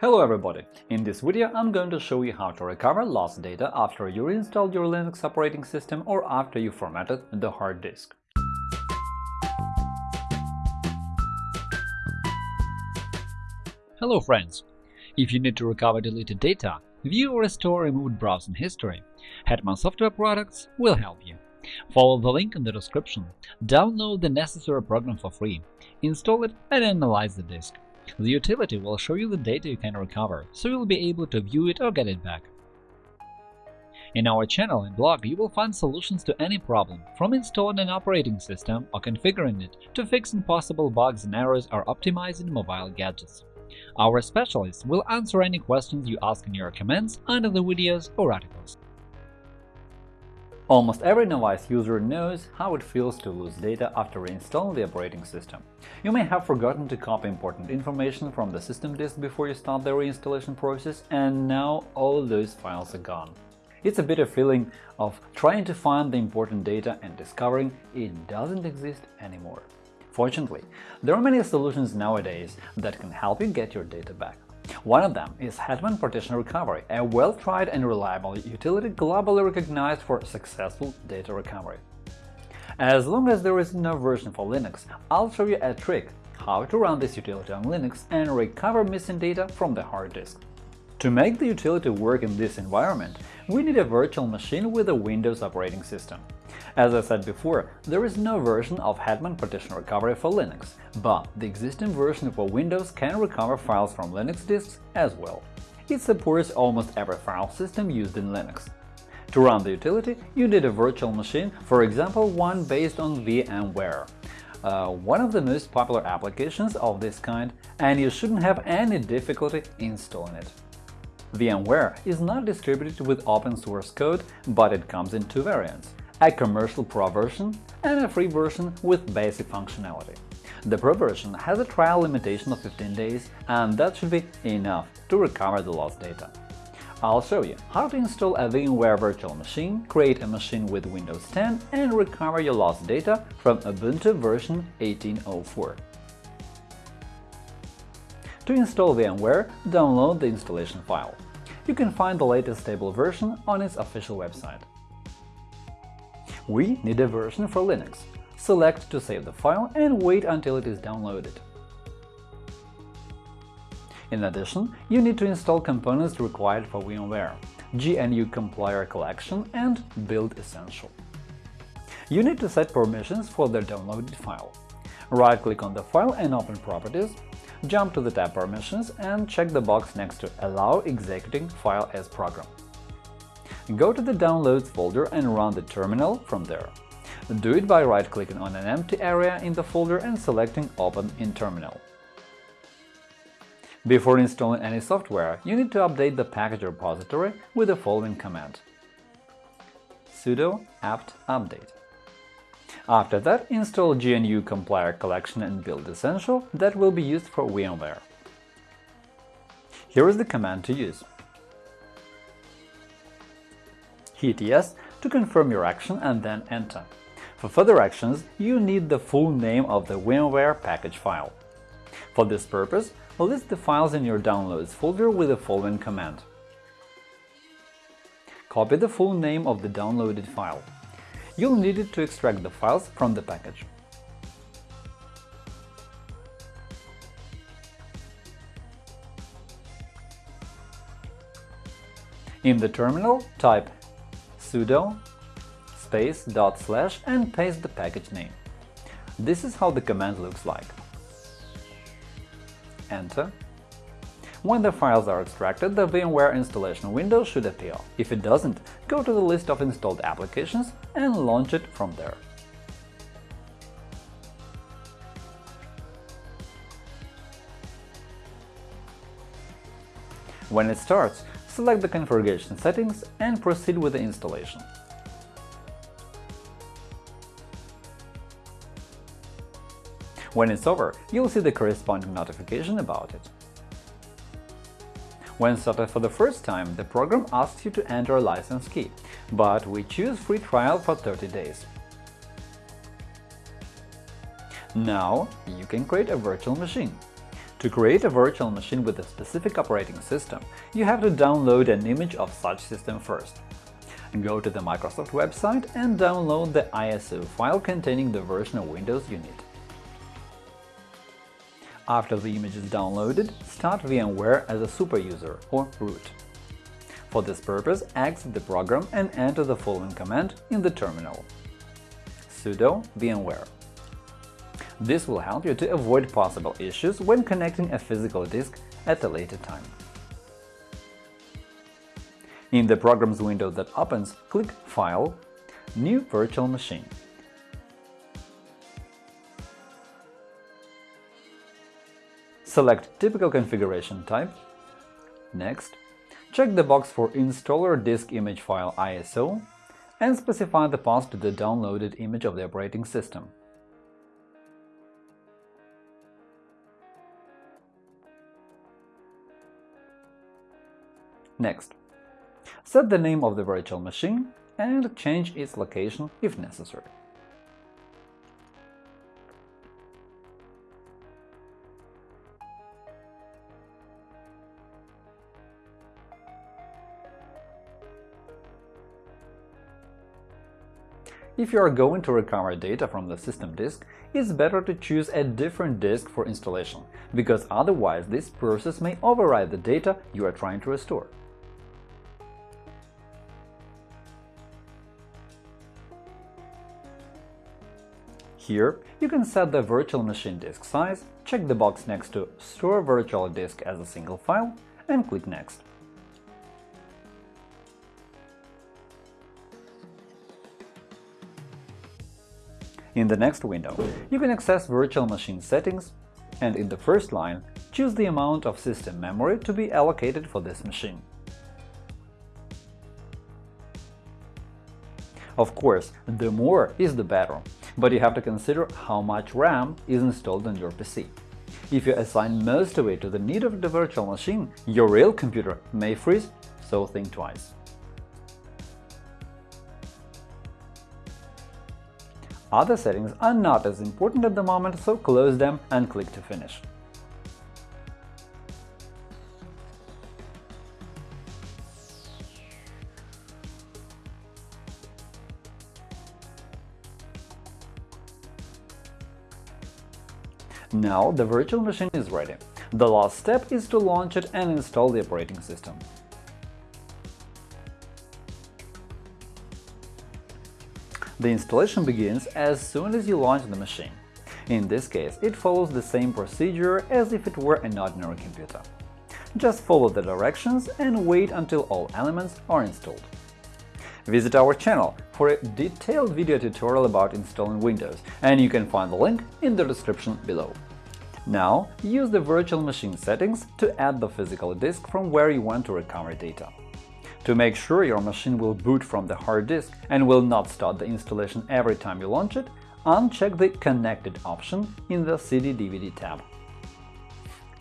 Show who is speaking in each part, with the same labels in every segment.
Speaker 1: Hello everybody! In this video I'm going to show you how to recover lost data after you reinstalled your Linux operating system or after you formatted the hard disk.
Speaker 2: Hello friends! If you need to recover deleted data, view or restore removed browsing history, Hetman Software Products will help you. Follow the link in the description, download the necessary program for free, install it and analyze the disk. The utility will show you the data you can recover, so you'll be able to view it or get it back. In our channel and blog, you will find solutions to any problem, from installing an operating system or configuring it to fixing possible bugs and errors or optimizing mobile gadgets. Our specialists will answer any questions you ask in your comments under the videos or articles.
Speaker 1: Almost every novice user knows how it feels to lose data after reinstalling the operating system. You may have forgotten to copy important information from the system disk before you start the reinstallation process, and now all those files are gone. It's a bitter feeling of trying to find the important data and discovering it doesn't exist anymore. Fortunately, there are many solutions nowadays that can help you get your data back. One of them is Hetman Partition Recovery, a well-tried and reliable utility globally recognized for successful data recovery. As long as there is no version for Linux, I'll show you a trick how to run this utility on Linux and recover missing data from the hard disk. To make the utility work in this environment, we need a virtual machine with a Windows operating system. As I said before, there is no version of Hetman Partition Recovery for Linux, but the existing version for Windows can recover files from Linux disks as well. It supports almost every file system used in Linux. To run the utility, you need a virtual machine, for example, one based on VMware. Uh, one of the most popular applications of this kind, and you shouldn't have any difficulty installing it. VMware is not distributed with open-source code, but it comes in two variants a commercial Pro version and a free version with basic functionality. The Pro version has a trial limitation of 15 days, and that should be enough to recover the lost data. I'll show you how to install a VMware virtual machine, create a machine with Windows 10, and recover your lost data from Ubuntu version 18.04. To install VMware, download the installation file. You can find the latest stable version on its official website. We need a version for Linux. Select to save the file and wait until it is downloaded. In addition, you need to install components required for VMware – GNU Compiler Collection and Build Essential. You need to set permissions for the downloaded file. Right-click on the file and open Properties, jump to the tab Permissions and check the box next to Allow executing file as program. Go to the Downloads folder and run the terminal from there. Do it by right-clicking on an empty area in the folder and selecting Open in Terminal. Before installing any software, you need to update the package repository with the following command sudo apt update. After that, install GNU Compiler Collection and Build Essential that will be used for VMware. Here is the command to use. Hit Yes to confirm your action and then Enter. For further actions, you need the full name of the VMware package file. For this purpose, list the files in your Downloads folder with the following command. Copy the full name of the downloaded file. You'll need it to extract the files from the package. In the terminal, type sudo space dot slash and paste the package name. This is how the command looks like. Enter. When the files are extracted, the VMware installation window should appear. If it doesn't, go to the list of installed applications and launch it from there. When it starts, select the configuration settings and proceed with the installation. When it's over, you'll see the corresponding notification about it. When started for the first time, the program asks you to enter a license key, but we choose free trial for 30 days. Now you can create a virtual machine. To create a virtual machine with a specific operating system, you have to download an image of such system first. Go to the Microsoft website and download the ISO file containing the version of Windows you need. After the image is downloaded, start VMware as a superuser or root. For this purpose, exit the program and enter the following command in the terminal sudo vmware. This will help you to avoid possible issues when connecting a physical disk at a later time. In the Programs window that opens, click File, New Virtual Machine. Select typical configuration type. Next, check the box for Installer Disk Image File ISO and specify the path to the downloaded image of the operating system. Next, set the name of the virtual machine and change its location if necessary. If you are going to recover data from the system disk, it's better to choose a different disk for installation, because otherwise this process may override the data you are trying to restore. Here, you can set the virtual machine disk size, check the box next to Store virtual disk as a single file, and click Next. In the next window, you can access virtual machine settings and in the first line, choose the amount of system memory to be allocated for this machine. Of course, the more is the better, but you have to consider how much RAM is installed on your PC. If you assign most of it to the need of the virtual machine, your real computer may freeze, so think twice. Other settings are not as important at the moment, so close them and click to finish. Now the virtual machine is ready. The last step is to launch it and install the operating system. The installation begins as soon as you launch the machine. In this case, it follows the same procedure as if it were an ordinary computer. Just follow the directions and wait until all elements are installed. Visit our channel for a detailed video tutorial about installing Windows, and you can find the link in the description below. Now, use the virtual machine settings to add the physical disk from where you want to recover data. To make sure your machine will boot from the hard disk and will not start the installation every time you launch it, uncheck the Connected option in the CD-DVD tab.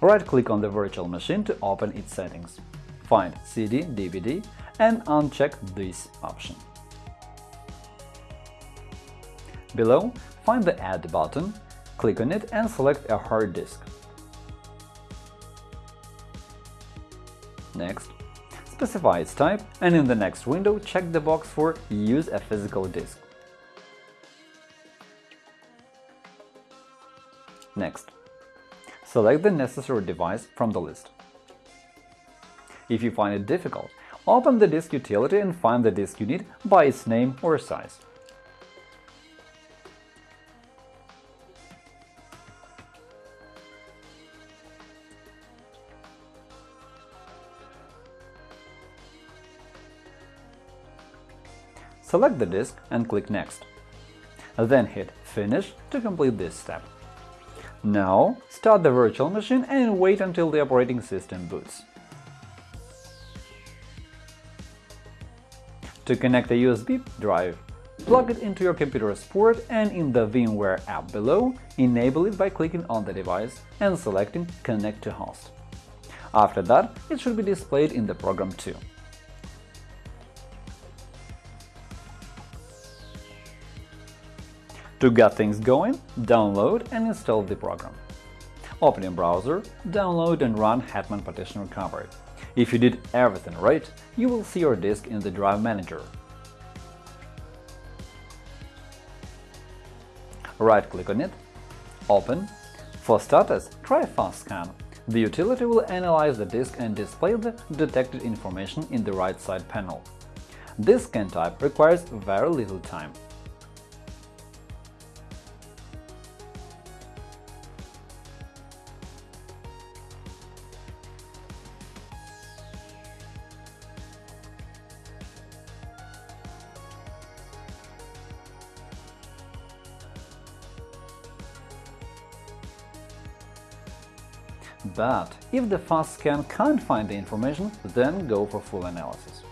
Speaker 1: Right-click on the virtual machine to open its settings. Find CD-DVD and uncheck this option. Below, find the Add button, click on it and select a hard disk. Next, specify its type, and in the next window check the box for Use a physical disk. Next, select the necessary device from the list. If you find it difficult, open the disk utility and find the disk you need by its name or size. Select the disk and click Next. Then hit Finish to complete this step. Now start the virtual machine and wait until the operating system boots. To connect a USB drive, plug it into your computer's port and in the VMware app below, enable it by clicking on the device and selecting Connect to host. After that, it should be displayed in the program too. To get things going, download and install the program. Open your browser, download and run Hetman Partition Recovery. If you did everything right, you will see your disk in the Drive Manager. Right-click on it, Open. For status, try Fast Scan. The utility will analyze the disk and display the detected information in the right side panel. This scan type requires very little time. But if the fast scan can't find the information, then go for full analysis.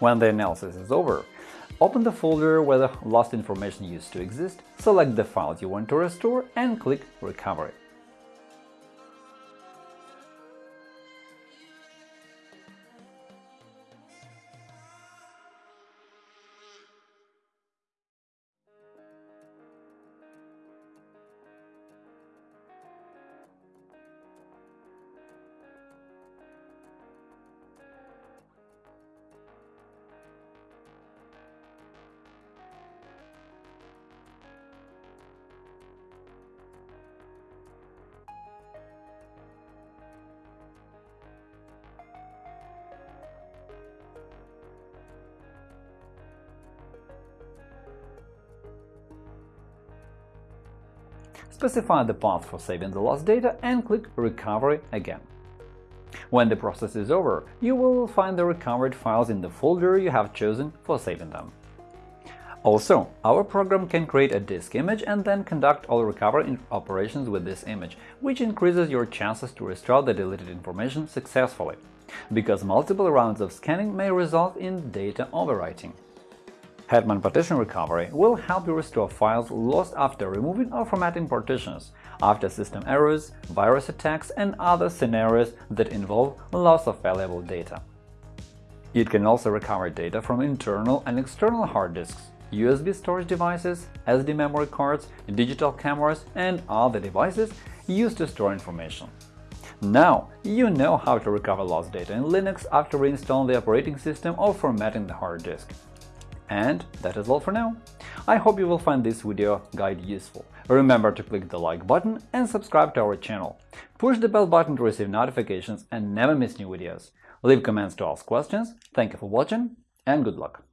Speaker 1: When the analysis is over, open the folder where the lost information used to exist, select the files you want to restore and click Recovery. Specify the path for saving the lost data and click Recovery again. When the process is over, you will find the recovered files in the folder you have chosen for saving them. Also, our program can create a disk image and then conduct all recovery operations with this image, which increases your chances to restore the deleted information successfully, because multiple rounds of scanning may result in data overwriting. Hetman Partition Recovery will help you restore files lost after removing or formatting partitions, after system errors, virus attacks, and other scenarios that involve loss of valuable data. It can also recover data from internal and external hard disks, USB storage devices, SD memory cards, digital cameras, and other devices used to store information. Now you know how to recover lost data in Linux after reinstalling the operating system or formatting the hard disk. And that is all for now. I hope you will find this video guide useful. Remember to click the like button and subscribe to our channel. Push the bell button to receive notifications and never miss new videos. Leave comments to ask questions. Thank you for watching and good luck!